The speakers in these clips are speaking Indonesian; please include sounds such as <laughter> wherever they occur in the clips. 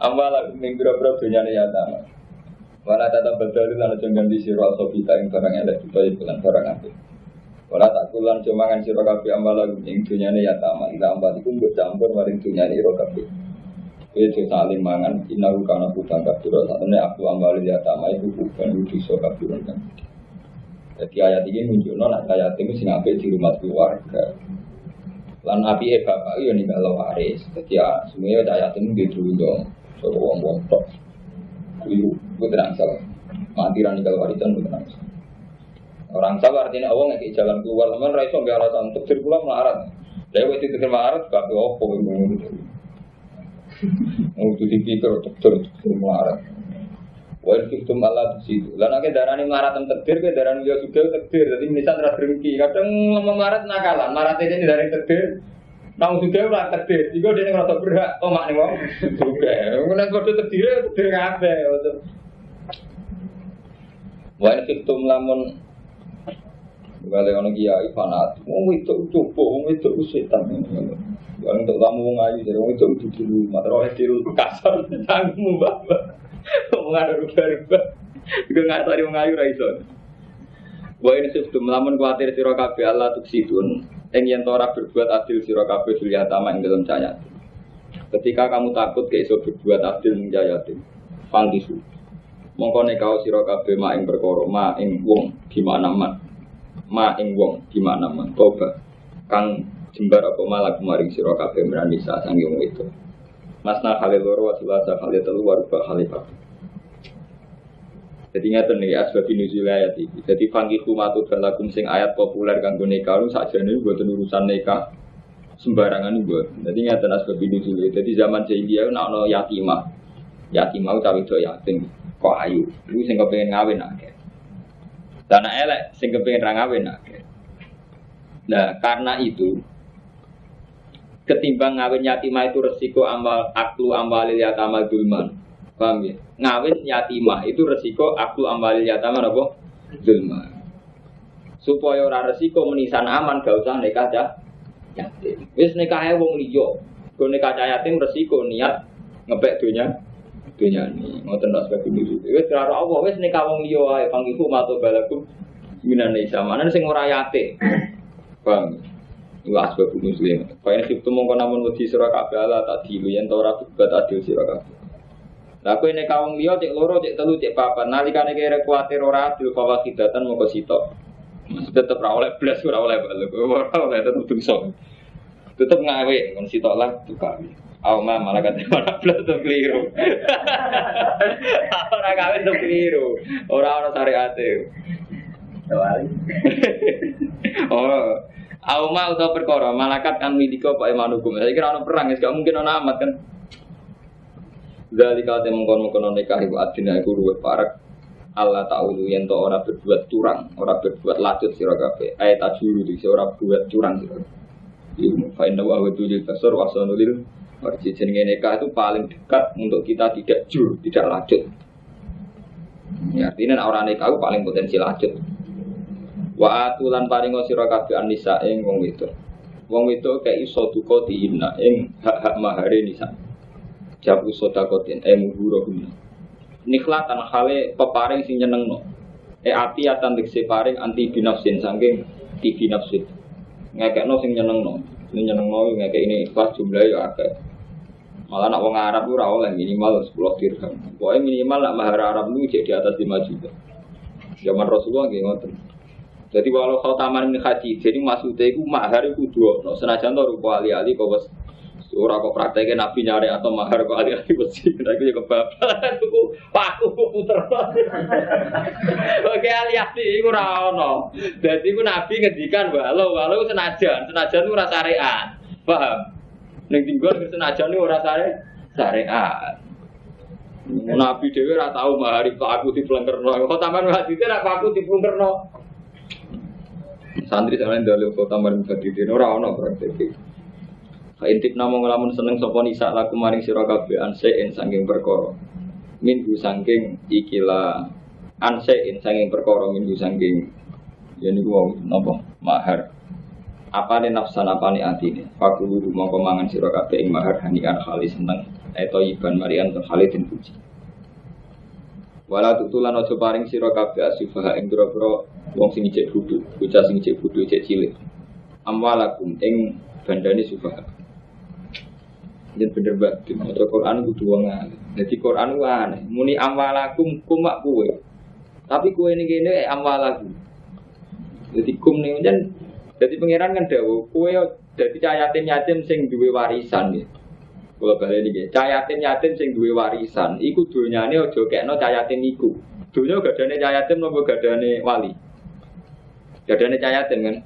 Amwal ning pira-pira dunyane yatama. Wala tata badalu lan aja ganti sira asobita ing barang elek utawa bulan barang apik. Wala tak kulan cuma kan sira kabeh amwal ing dunyane yatama. Ila amwal iku mbok campur maring dunyane ira kabeh. Itu saling mangan inahu kana bukan kabeh. Satune aku yatama iku bukan dosa kabeh kan. Jadi ayat ini menunjukkan nak ayat ini sing apik di rumah keluarga. Lan api e bapak yo ninggal waris. Jadi ya semuanya ayat ini di dulu Soal wong-wong tok. Keliru, gue tenang salah. Mati rani kalau warisan gue tenang salah. Orang salah artinya awang kayak jalan keluar, teman raiso nggak alasan untuk diri melarat. Waktu itu melarat, gak ke opo yang itu. Untuk dipikir untuk diri melarat. Wa fiktum Allah di situ. Lah nek darani maratan tekdir ke darani yo juga tekdir. Jadi misal ra drengki. Kadang ngomong marat nakalan, marat ini dari tekdir. Nang juga ora tekdir. Iku dene ngrasa berhak omak ning wong. Juga. Nek kode tekdir tekdir kabeh. Wa fiktum lamun Balik ono kiai fanatik, wong itu coba, wong itu setan. Yang untuk kamu wong ayu, jadi wong itu dulu, mata oleh dulu kasar, tanggung bapak. Ngomong ada rubah-rubah. Juga nggak tahu wong ayu ra iso. Wa ini sebelum lamun kuatir sira kabeh Allah tuksitun. Ing yen ora berbuat adil sira kabeh fil yatama dalam cahaya. Ketika kamu takut ke iso berbuat adil ning jayatin. Pangkisu. Mongko nek kau sira kabeh mak ing perkara ma ing wong gimana man. Ma ing wong gimana man. Toba. Kang jembar apa malah kemarin sira kabeh merani sak sange itu. Masna khalil loro wa sulasa khalil telu ruba khalil. Jadi ngeten nih asbab nuzul ayat ini. Jadi fangi kumatu balakum sing ayat populer kanggo nikah lu sakjane mboten urusan nikah sembarangan gue. Jadi ngeten asbab nuzul. Jadi zaman jahiliyah nak ono yatimah. Yatimah utawa itu yatim kok ayu. Lu sing kepengin ngawin akeh. Dan elek sing kepengin ra ngawin akeh. Nah, karena itu ketimbang ngawin yatimah itu resiko amal aklu amalil yatama dulman. Paham ya? Ngawin yatimah itu resiko aklu amalil yatama apa? Dulman. Supaya ora resiko menisan aman gak usah nikah cah yatim. Wis nikah wong liya. Go nikah yatim resiko niat ngepek dunia dunia ini ngoten tak sebagai dulu. Wis karo Allah wis nikah wong liya wae pangiku mato balaku minan isa. Mana sing ora yatim. Paham? Ya? Iku asbab muslim. Fa in khiftum mongko namun wedi sira kabeh ala tak dilu yen ora berbuat adil sira kabeh. Lah kowe nek kawong liya cek loro cek telu cek papat nalikane kira kuwatir ora adil fa wakidatan mongko sitok. Masih tetep ora oleh blas ora oleh balik. Ora oleh tetep dosa. Tetep ngawe kon sitok lah tukang. Auma malah kata mana belas tuh keliru. Orang kawin tuh keliru. Orang orang syariat <laughs> Oh, Auma atau perkara malakat kan miliko pak iman hukum. Saya kira orang perang, ya gak mungkin orang amat kan. Dari kata mengkon mengkon nikah ibu adina ibu ruwet parak. Allah tahu yang to orang berbuat curang, orang berbuat lacut sira kabeh. Ayat tajuru di orang berbuat curang sira. Ilmu fa inna wa wajul kasar wa sanulil Marji jenenge nikah itu paling dekat untuk kita tidak jur, tidak lacut. Ya, artinya orang nikah itu paling potensi lacut. Wa atulan paringo sira kabeh anisa ing wong wedok. Wong wedok kayak iso duka diina ing hak-hak mahare nisa. Jabu sodakotin eh muhuro guna. Nikhlatan hale peparing sing nyenengno. E ati atan dikse paring anti binafsin sangking ti binafsin. Ngekekno sing nyenengno. Ini nyenengno ngekek ini ikhlas jumlah ya akeh. Malah nak wong Arab ora oleh minimal 10 dirham. Pokoknya minimal nak mahar Arab itu jadi di atas 5 juta. Zaman Rasulullah nggih ngoten. Jadi walau kau taman ini haji, jadi maksudnya itu mahar itu dua. No, senajan tuh rupa ali-ali bos Ora kok prakteknya nabi nyari atau mahar kok ali-ali besi. Nah itu juga bapak. Tuku paku puter. <laughs> Oke ali-ali itu rano. Jadi itu nabi ngedikan walau walau senajan, senajan itu rasa syariat. Paham? Neng tinggal senajan itu rasa syariat. Nabi dewi ora tahu mahari pak aku dipelengkerno. Kok taman tidak pak aku dipelengkerno. Santri sampeyan dalil kota maring badhe ora ana praktek. Intip namung lamun seneng sapa nisa laku maring sira kabeh ansein saking perkara. Minggu saking ikila ansein saking perkara minggu saking ya niku wau napa mahar. Apa nih nafsan apa nih atine? Fakulu mongko mangan sira kabeh ing mahar hanikan kali seneng atau iban marian to Khalidin puji Wala tutulan ojo paring sira kabeh asufaha ing pira-pira wong sing ijek bodho, bocah sing ijek bodho ijek cilik. Amwalakum ing bandane sufaha. Yen bener banget, maca Quran kudu wong. Dadi Quran ku muni amwalakum kumak kuwe. Tapi kuwe ini kene amwalakum. Jadi kum nih kan, jadi pangeran kan dawo, kue jadi cayatin yatim sing duwe warisan ya. Kalau balik ini, cayatin yatim sing duwe warisan, iku dunyane ojo kekno cayatin iku. Dunya gadane cayatin nopo gadane wali. Gadane cayatin kan.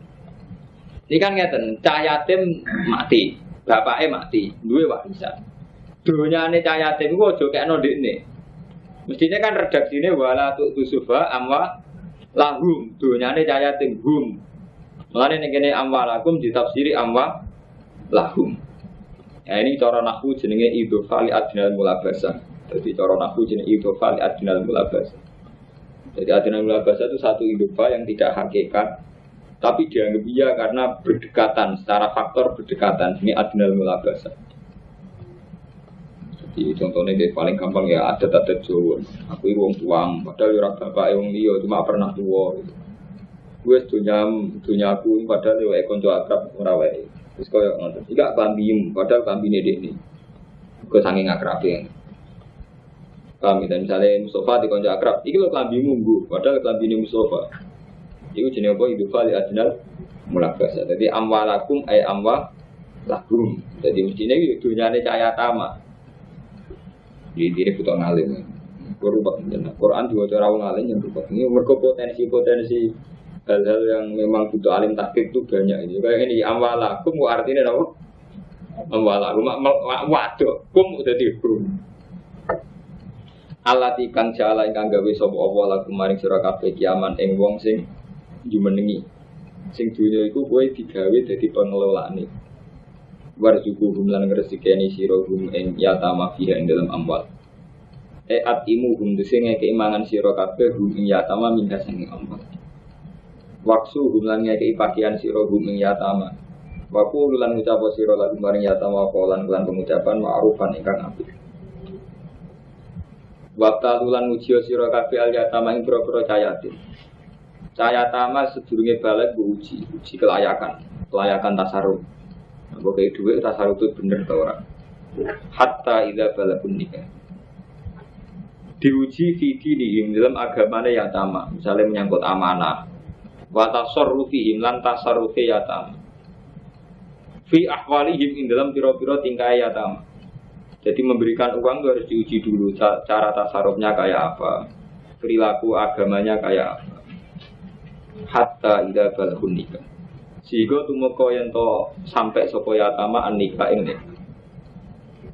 Ini kan ngeten, cayatim mati, bapaknya mati, duwe warisan. Dunyane cayatim iku ojo kekno dekne. Mestinya kan redaksine wala tu tusufa amwa lahum dunyane cayatin hum. Mulane ning kene amwalakum ditafsiri amwa lahum. Ya ini cara nahwu jenenge idhofa li adnal mulabasa. Jadi cara nahwu jenenge idhofa li adnal mulabasa. Jadi adnal mulabasa itu satu idhofa yang tidak hakikat tapi dianggap iya karena berdekatan secara faktor berdekatan ini adnal mulabasa. Jadi contohnya dia paling gampang ya ada adat Jawa. Aku itu wong tuang, padahal orang bapak wong liya cuma pernah tua. Gitu. Gue dunia dunia aku padahal ya konco akrab ora wae. Terus kaya ngoten. Tidak kambim, padahal kambine ini. Gue saking akrab ya. Kami dan misalnya Mustafa di konco akrab, iki lo kambimmu nggu, padahal kambine Mustafa. Iku jenenge apa? Hidup fali adnal mulabasa. Jadi amwalakum ay amwa lakum. Jadi mestinya itu dunyane cahaya tama. Jadi diri butuh ngalim. Berubah. Quran juga cara ngalim yang berubah. Ini mereka potensi-potensi hal-hal yang memang butuh alim taktik itu banyak ini. Kayak ini amwalakum artinya apa? Amwalakum waduh kum udah dihukum. Allah tikang jala ingkang gawe sapa Allah lagu maring sira kabeh kiaman ing wong sing jumenengi. Sing dunya iku kowe digawe dadi pengelolaane. Warzuku hum lan ngresikeni sira hum ing yatama fiha ing dalam amwal. E atimu hum dese ngeke imangan sira kabeh hum ing yatama minha sing amwal. Waksu hum ngeke pakaian sira hum ing yatama. Waku lan ngucap sira lagu maring yatama lan lan pengucapan ma'rufan ingkang apik. Waktu tulan ujiyo siro kafe al yatama ing pura-pura cayatin. Cayatama sedurunge balik bu uji, uji kelayakan, kelayakan tasaruf. Nah, kayak duit tasaruf itu bener tau orang. Hatta ida balakun nikah. Diuji vidi dihim dalam agamanya yatama, misalnya menyangkut amanah. Watasor rufihim lan tasarufi yatama. Fi ahwalihim ing dalam piro-piro tingkai yatama jadi memberikan uang itu harus diuji dulu cara tasarufnya kayak apa, perilaku agamanya kayak apa. Hatta ida balhun nikah. Sehingga tumeka yang to sampai sopo yatama an nikah ing nikah.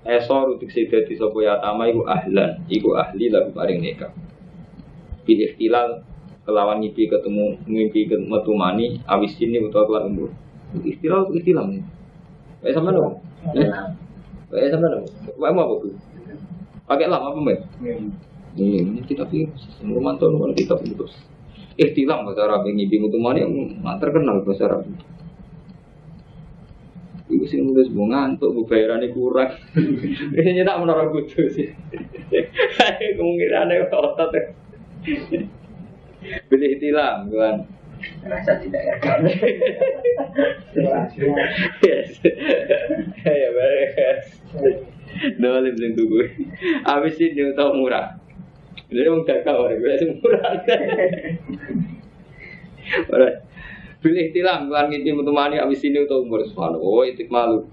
Esor utik di sopo yatama iku ahlan, iku ahli lagu paring nikah. Pilih tilal kelawan ngipi ketemu ngimpi metu mani awis ini utawa kelar umur. Istilah istilah nih. Eh sama dong. Eh sama dong. Wae mau apa bu? Pakai lama apa mbak? Ini kita pilih. Rumah kita pilih terus. Ikhtilam bahasa Arab ini bingung tuh mana yang terkenal bahasa Arab. Ibu sih nulis mau ngantuk, bu bayarannya kurang. <laughs> Ini nyetak menara kudu sih. <laughs> Kemungkinannya otot. Beli ikhtilam, kan? Rasa tidak yakin. <laughs> Yes. Ya beres. Dolim sing tuku. Habis ini tau murah. Jadi mau gagal orang gue sing murah. Ora. Pilih tilam kelar ngiti mutumani habis ini tau umur subhanahu. Oh malu.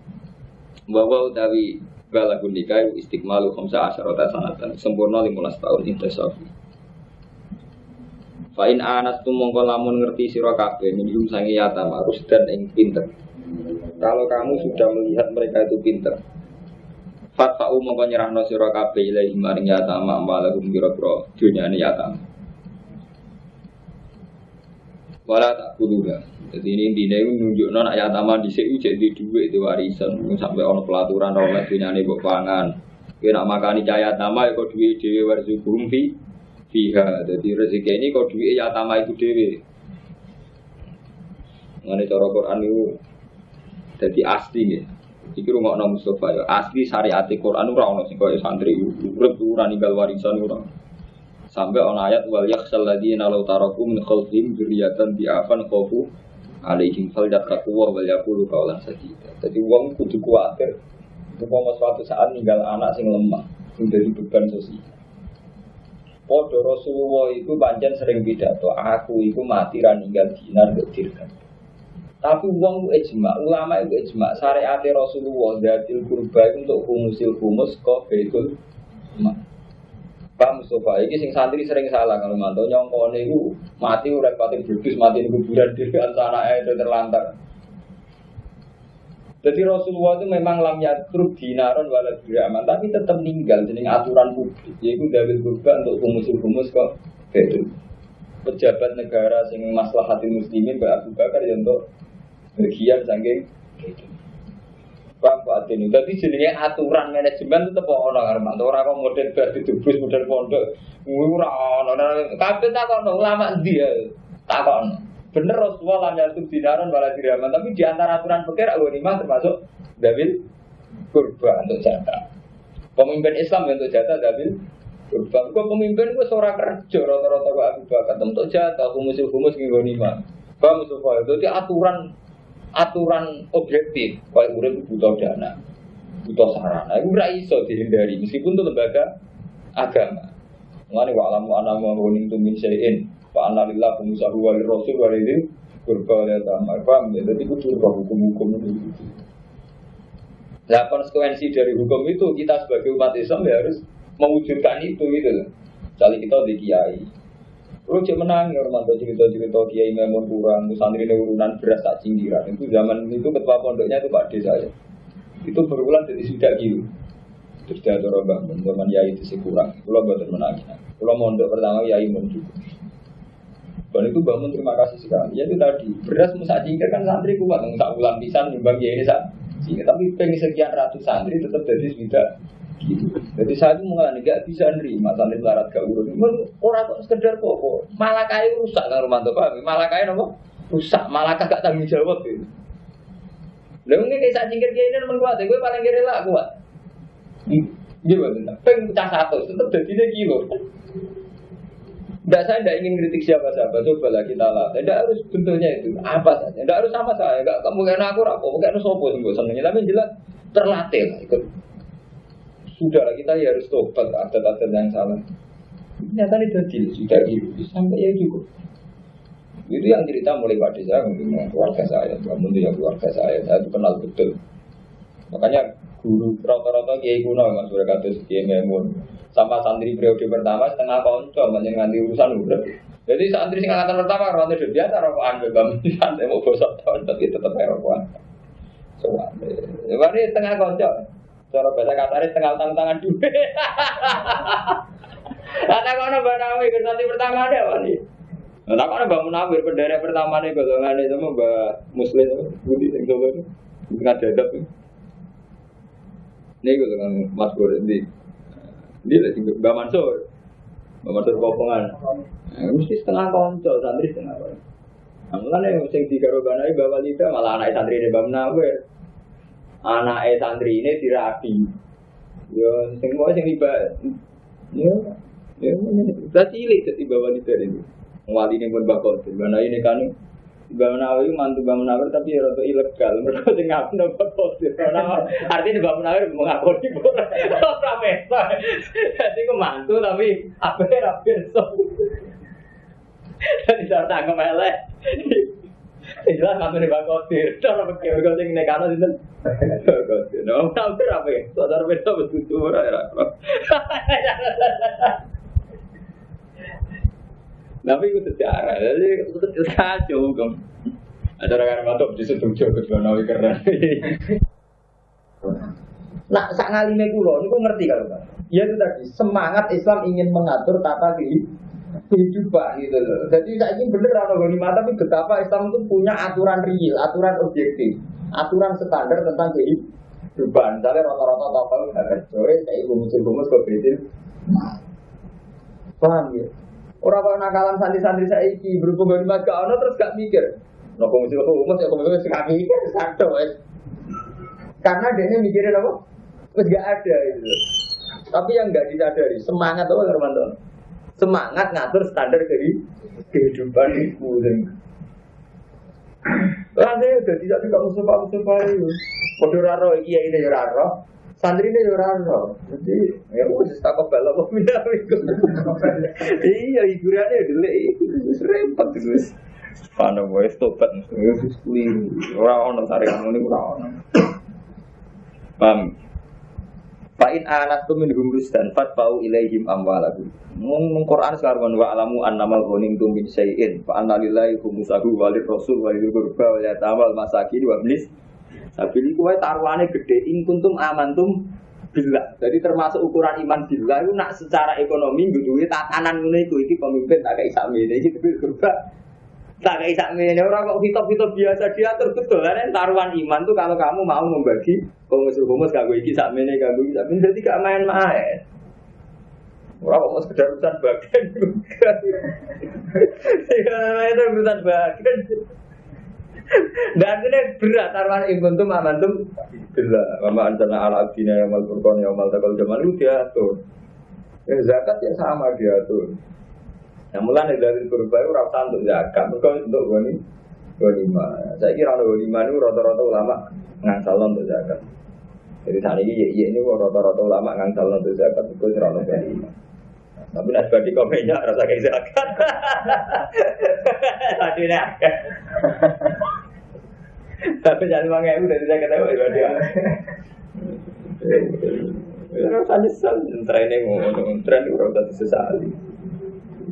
Bahwa utawi balagun nikah istiqmalu khamsa asyarata sanatan sempurna 15 tahun intisafi. Fa'in anas tu mongko lamun ngerti sira kabeh minhum sangi yatam harus dan ing pinter. Kalau kamu sudah melihat mereka itu pinter, fatfa'u mongko nyerahno sira kabeh ilahi maring yatam amalahum biro-biro dunyane yatam. Wala tak kuduga. Jadi ini intinya itu nunjukno nak yatama di sini jadi duit itu warisan sampai ono pelaturan oleh dunyane mbok pangan. Kena makani cahaya nama ya kok duit dhewe warzukum fi fiha. Jadi rezeki ini kok duit ya tama itu dewi. Mengenai cara Quran itu jadi asli nih. Iki rungokno Mustafa ya asli syariat Quran ora ono sing koyo santri urip ora ninggal warisan ora. Sampai ono ayat wal yakhshal ladzina law taraku min khalfihim dzurriyyatan bi'afan khafu alaihim falyattaqu wa wal yaqulu qawlan sadida. Dadi wong kudu kuwatir. Umpama suatu saat ninggal anak sing lemah, sing dadi beban sosial. Podo Rasulullah itu panjang sering pidato, aku itu mati ra ninggal dinar ke. Tapi uang itu ijma, ulama itu ijma. Syariat Rasulullah datil kurba untuk humusil humus kok betul. Pak Mustafa, ini sing santri sering salah kalau mantau nyongkone itu mati udah pati berdus mati di kuburan di antara itu terlantar. Jadi Rasulullah itu memang lam yatruk dinaron wala dirhaman, tapi tetap meninggal jadi aturan publik. Yaitu dalil kurban untuk humus-humus kok betul. Pejabat negara sing maslahatin muslimin Mbak Abu Bakar ya untuk bagian saking gitu. Paham Pak Adin? Jadi jenenge aturan manajemen itu tetap ono karena orang kok model bar didubus model pondok. Ora ono. Kabeh takon ulama dia takon. Bener Rasulullah lam yasuk dinaron wala dirhaman, tapi di antara aturan fikih lima termasuk dalil kurban untuk jatah. Pemimpin Islam untuk jatah dalil kurban. Kok pemimpin gue seorang kerja rata-rata gue Abu Bakar untuk jatah humus humus lima. Paham Mustafa? Jadi aturan aturan objektif. Kalau urip butuh dana, butuh sarana. Itu ora iso dihindari meskipun itu lembaga agama. Mengenai wa'alamu anamu wa min syai'in Pak Analillah pengusaha wali rasul wali ini berbalik sama paham ya jadi itu hukum-hukum itu nah konsekuensi dari hukum itu kita sebagai umat Islam ya harus mewujudkan itu gitu loh kita di kiai Lu cek menang ya orang cerita-cerita kiai memang kurang, santri urunan beras tak cinggiran. Itu zaman itu ketua pondoknya itu Pak Desa ya. Itu berulang jadi sudah gitu. Terus dia ada orang zaman yai itu kurang. Pulau buat menangis. Pulau mondok pertama yai juga. Dan itu bangun terima kasih sekali. Ya itu tadi beras musa jingkir kan santri kuat, nggak ulang pisan nyumbang ya ini sak. Tapi pengen sekian ratus santri tetap jadi gitu. Jadi saya itu mengalami nggak bisa nerima santri larat gak urut. Orang kok sekedar kok, malah kayu rusak kan Romanto paham? Malah kayu nopo rusak, malah gak tanggung jawab gitu. Lalu mungkin kayak saat jingkir ini memang kuat, gue paling kira lah kuat. Gimana? Pengen pecah satu, tetap jadi kilo. Tidak saya tidak ingin kritik siapa-siapa, coba lah kita lah. Tidak harus bentuknya itu apa saja. Tidak harus sama saya. Gak kayak aku rapo, mungkin sopo sih senengnya. Tapi jelas terlatih lah ikut. Sudah lah kita ya harus tobat adat-adat yang salah. Ternyata ini jadi sudah gitu sampai ya cukup. Itu yang cerita mulai pada saya mungkin keluarga saya, mungkin ya keluarga saya, saya itu kenal betul. Makanya guru rata-rata kiai kuno mas mereka tuh kiai memun sama santri periode pertama setengah konco banyak nganti urusan udah. Jadi santri sing angkatan pertama ronde di biasa rokokan bebam santai mau bosok tahun tapi tetap rokokan. Soalnya, ini setengah konco. Cara bahasa kasarnya setengah utang tangan duit. <laughs> Ada kono banawi santri pertama ada apa nih? Nah, kono bangun Munawir bendera pertama nih golongan itu mbak Muslim, Budi yang coba itu, tengah dadap. Ini golongan Mas Bor ini. Dia lagi Mbak Mansur. Mbak Mansur Kopongan. Nah, mesti setengah konco, santri setengah konco. Nah, yang sing digarobanai Mbak Walida malah anak santri ini Mbak Menawir. Anak santri ini dirapi. Yo, sing mau sing iba. Yo, yo, berarti cilik jadi Mbak Walida ini. Wali ini pun bakal, Mbak ini kan Mbak Munawir mantu Mbak Munawir tapi ya rada ilegal. Mereka sing ngaku dapat posir. Artinya Mbak Munawir mengakoni ora pesta. Jadi ku mantu tapi apa ya so. Jadi saya tanggung elek. Jelas ngatur di bakotir. Cara pikir kau sing nekano sinten? Bakotir. No, tahu apa ya? Saudara beda betul ora ya. Tapi itu sejarah, jadi itu kacau hukum. Ada orang matok di situ jauh ke Nawawi keren. Nah, sak ngalime kulo, ini kok ngerti kalau kan? Ya itu tadi, semangat Islam ingin mengatur tata kehidupan gitu loh. Jadi saya ingin bener ghanimah, tapi betapa Islam itu punya aturan real, aturan objektif, aturan standar tentang kehidupan. Misalnya rata-rata total harus sore, kayak ibu musim-musim kok Paham ya? Orang kok nakalan santri-santri saya iki berhubung dengan gak ono terus gak mikir. Nopo mesti kok umat kok mesti gak mikir satu. Karena dia mikirin apa? Terus gak ada itu. Tapi yang nggak disadari semangat apa teman-teman? Semangat ngatur standar dari kehidupan itu. Rasanya udah tidak juga musuh pak musuh pak itu. Kode raro iya ini ya raro. Santri ini ya raro. Jadi ya udah tak kebal apa pindah Iya hiburannya dulu terus. Mana gue tobat wis keliru. Ora ono saringan ini ora ono. Paham? Fa'in anatum min hum rusdan fatfa'u ilaihim amwalakum. Mung Quran sekarang wa alamu annamal ghanim tum min syai'in fa anna lillahi khumsahu wa rasul wa lil qurba wa yatamal masakin wa iblis. Sabili kuwe taruhane gede in kuntum amantum billah. Jadi termasuk ukuran iman billah itu nak secara ekonomi duwe tatanan iku iki pemimpin tak kayak sakmene iki kurba tak kayak sakmene orang kok hitop-hitop biasa diatur betul kan taruhan iman tuh kalau kamu mau membagi komus-komus kagak iki sakmene kagak iki sakmene jadi gak main-main. Orang kok sekedar urusan bagian juga. Ya, itu urusan bagian. Dan ini berat taruhan iman tuh amantum berat. Mama antara ala abdina yang mal furqan yang mal takal zaman itu diatur. Ya, zakat yang sama diatur. Yang mulai dari kurba itu rasa untuk zakat, mereka untuk goni lima. Saya kira goni lima ini rata-rata ulama ngangsal untuk zakat. Jadi saat ini ya ini rata-rata ulama ngangsal untuk zakat itu kira goni lima. Tapi nak bagi komennya rasa kayak zakat. <laughs> Tadi ini <laughs> Tapi jangan bangga ibu dari zakat itu berarti. Rasa nyesal, tren ini ngomong, tren itu sesali.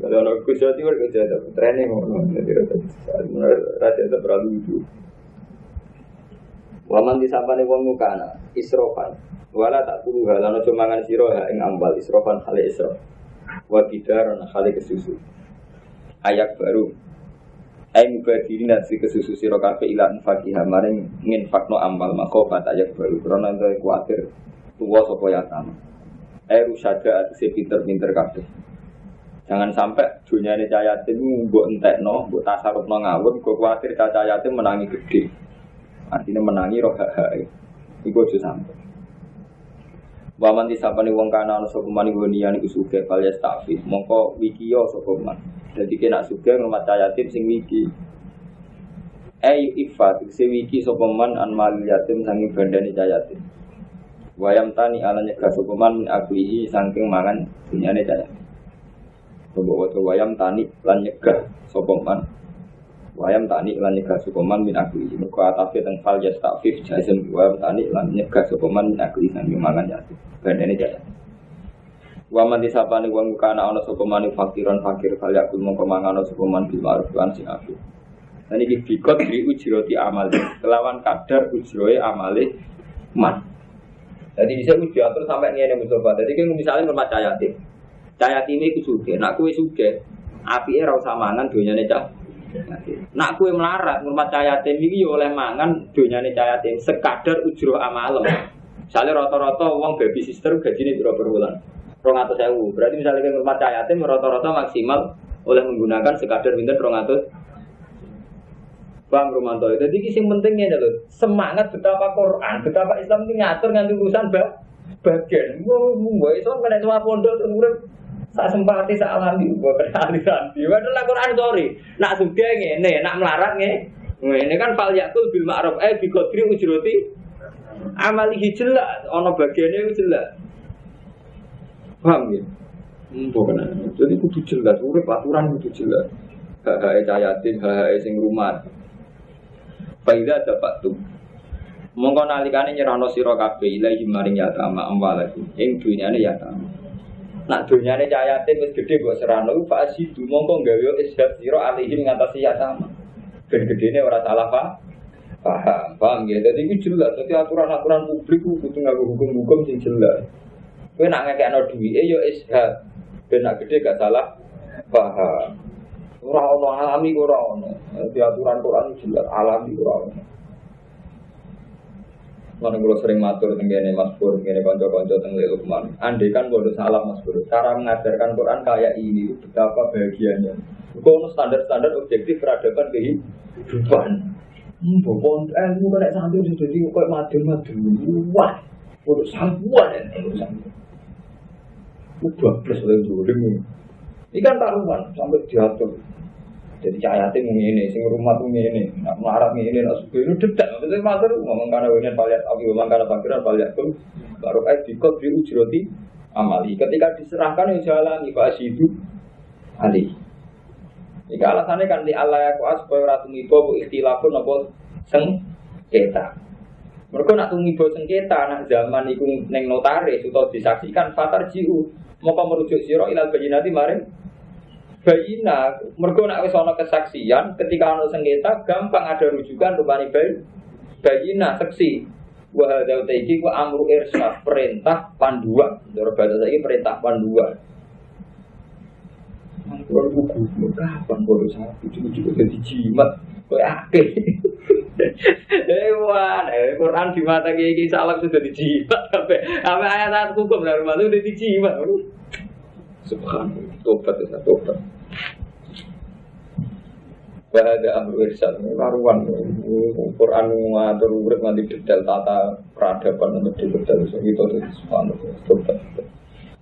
Kalau orang Gus Jawa Timur Jawa Timur training ngono jadi raja itu terlalu lucu. Waman disapa nih wong mukana isrofan. Wala tak hal lano cumangan siro ha ing ambal isrofan hale isrof. Wa bidar hale kesusu. Ayak baru. Ai mubadirin dan si kesusu siro kafe ilan fakihah maring fakno ambal makofat ayak baru. Karena itu kuatir tua sopo yatama. Rusada atau si pinter-pinter kafe. Jangan sampai dunia ini cahayatin buat entek no, buat tasaruf no ngawur, gue khawatir cahayatin menangi gede. Artinya menangi roh hak. Iku aja sampai. Waman disapani wong kana ana sapa man gonian iku sugih kal yastafi. Mongko wikiyo sapa man. Dadi kena sugih ngrumat yatim sing wiki. Ai ifat sing wiki sapa man an mal yatim sanging bandane yatim. Wayam tani ala nyegah sapa man min saking mangan dunyane yatim. Coba waca wayam tani lan nyegah sopoman. Wayam tani lan nyegah sopoman min aku ini. Muka atafi teng fal yastafif jazim wayam tani lan nyegah sopoman min aku ini mangan yatim. ini jaya. Waman disapani wong kana ana sapa mani fakiran fakir kali aku mongko mangano sapa man bil ma'ruf lan sing apik. Dan iki bikot di ujroti amal kelawan kadar ujroe amale man. Jadi bisa diatur sampai ngene mencoba. Jadi misalnya rumah yatim. Cahaya timi ku suge, nak kue suge, api era usah mangan dunia cah. Nak kue melarat, ngurmat cahaya timi iki oleh mangan dunia cahaya timi sekadar ujro amalem. Misalnya rata-rata uang baby sister gaji ini berapa bulan? Rong atau sewu. Berarti misalnya ke ngurmat cahaya timi rata-rata maksimal oleh menggunakan sekadar pinter rong atau Bang Romanto. Jadi yang pentingnya itu semangat betapa Quran, betapa Islam ini ngatur nganti urusan bagian. Mau Islam kena semua pondok terus Tak sempati tak alami aliran. Di mana Quran sorry. Nak sudah ngene, nak melarat nge. Ini kan fal yakul bil ma'ruf eh bi qadri ujroti amalihi jelas ana bagiane jelas. Paham ya? Bukan. Jadi kudu jelas, urip aturan kudu jelas. Hak-hak cayatin, hak-hak sing rumah. Faida dapat tuh. Mongko nalikane nyerahno sira kabeh ilahi maring yatama amwalakum. Ing dunyane yatama. Nak dunyane cahayatin wis gede kok serano fa asidu mongko gawe ishab sira alihim ngatasi yatama. Ben gedene ora salah pak. Paham, paham ya. Jadi itu jelas. Jadi aturan-aturan publik itu kudu ngaku hukum-hukum sing jelas. Kowe nak ngekekno duwike ya ishab. Ben nak gede gak salah. Paham. Ora ono alami ora ono. Di aturan Quran jelas alami ora ono. Mana kalau sering matur tenggene Mas Pur, tenggene konco-konco tenggene Lukman. Andai kan kalau salah Mas Pur, cara mengajarkan Quran kayak ini, betapa bahagianya. Kau standar-standar objektif peradaban kehidupan. Mbok pon ilmu kena santri sudah jadi kok madun-madun. Wah, untuk sampuan ya santri. Udah plus oleh dolim. Ini kan taruhan sampai diatur. Jadi cahayate ini, sing rumah tuh ini, nak melarat ini, nak suka itu dedak. Maksudnya matur ngomong karena ini paliat api, ngomong karena pakiran paliat tuh baru kayak dikot di ujroti amali. Ketika diserahkan yang jalan Pak itu ali. Jika alasannya kan di Allah ya kuas supaya ratu bu ikhtilafun nopo seng kita. Mereka nak tumibo sengketa nak zaman itu neng notaris atau disaksikan fatar jiu mau merujuk siro ilal nanti maring bayina mergo nak wis ana kesaksian ketika ana sengketa gampang ada rujukan rupane bayi bayina seksi wa hadza iki ku amru irsyad perintah panduan ndoro bahasa saiki perintah panduan Kalau buku, kapan baru itu juga jadi jimat, kok akeh. <laughs> Hewan, eh, Quran di mata kiai salam sudah dijimat, sampai sampai ayat-ayat hukum dari rumah itu udah dijimat. Subhanallah, tobat ya tobat. Bahada amru irsal karuan Quran ngatur urip nanti detail tata peradaban untuk detail so itu tuh subhanallah.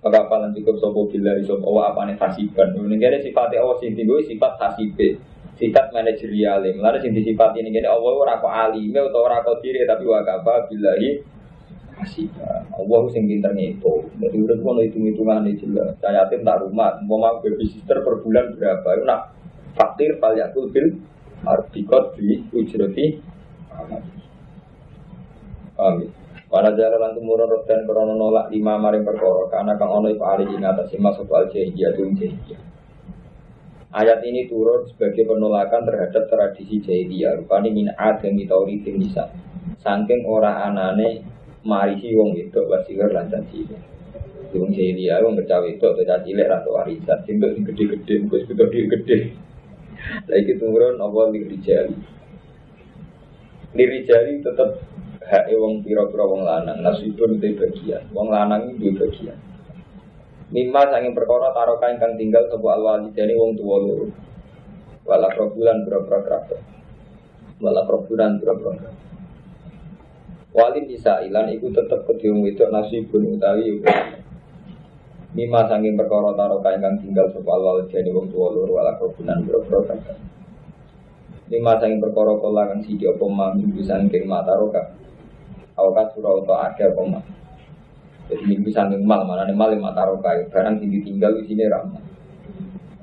Maka nanti kau sopo bila sopo wa apa nih hasiban. Ini kira sifatnya Allah sih timbul sifat hasibe sifat manajerial. Lalu sing disifat ini kira Allah ora kok alime utawa ora kok diri tapi wa kafa billahi hasiba. Allah sing pinter ngitung. Jadi udah mau hitung-hitungan ini jelas. Saya tim tak rumah, mau mau babysitter per bulan berapa? Itu nak fakir paliatul bil arbikot di ujroti Amin. Pada jalan lan tumurun dan krono nolak lima maring perkara karena kang ono iku ali ing atas masuk al jahiliyah jahiliyah. Ayat ini turun sebagai penolakan terhadap tradisi jahiliyah rupane min adami tauritin nisa. Saking ora anane marisi wong itu wasiwer lan caci. Wong jahiliyah wong kecawe atau caci lek atau warisan sing gede-gede wis gede-gede. Lagi turun apa lirik jari. Tetap hak wong pira-pira wong lanang, nasibun itu bagian. Wong lanang itu bagian. Mimma sanging perkara taroka ingkang tinggal sebuah alwalidani wong tua loro. Wala probulan berapa kerabat. Wala probulan berapa kerabat. Wali bisa ilan iku tetep kediung wedok nasibun utawi Mima sanging perkara taroka ingkang tinggal sapa wal jani wong tuwa loro ala kebunan boro-boro kakak. Lima sanging perkara kala kang siji apa mang minggu sanging mataroka. Awakat surau to akeh apa mang. Jadi minggu sanging mal mana nih mal lima taroka barang sing ditinggal di sini ramah.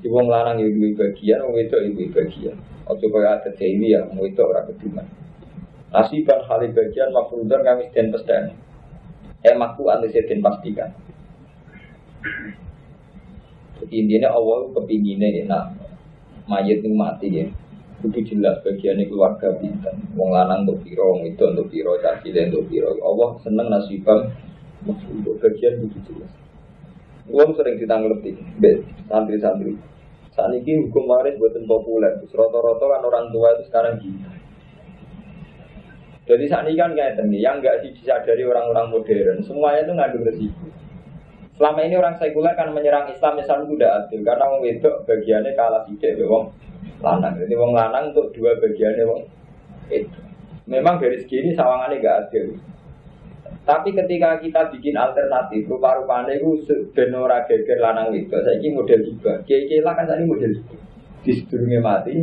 Di wong larang ya duwe bagian, wong wedok ibu bagian. Ojo kaya ada ini ya, wong wedok ora kediman. Nasiban hal bagian mafrudan kami den pesdan. Eh makku anu den pastikan. Jadi intinya Allah kepinginnya ya, nah mayat ini mati ya. Itu jelas bagiannya keluarga bintang. Wong lanang untuk piro, wong itu untuk piro, caci untuk piro. Allah seneng nasibam untuk bagian itu jelas. Uang sering ditanggapi, santri-santri. Saat ini hukum waris buatan populer. Roto-roto kan orang tua itu sekarang gila. Jadi saat ini kan kayak yang nggak disadari orang-orang modern, semuanya itu ngandung resiko. Selama ini orang sekuler kan menyerang Islam Islam itu tidak adil karena wong wedok bagiannya kalah sidik be wong lanang. Jadi wong lanang untuk dua bagiannya wong itu. Memang dari segi ini sawangannya gak adil. Tapi ketika kita bikin alternatif, rupa-rupanya itu benora geger lanang itu. Saya ini model juga. Kiai lah kan tadi model juga. Di sebelumnya mati,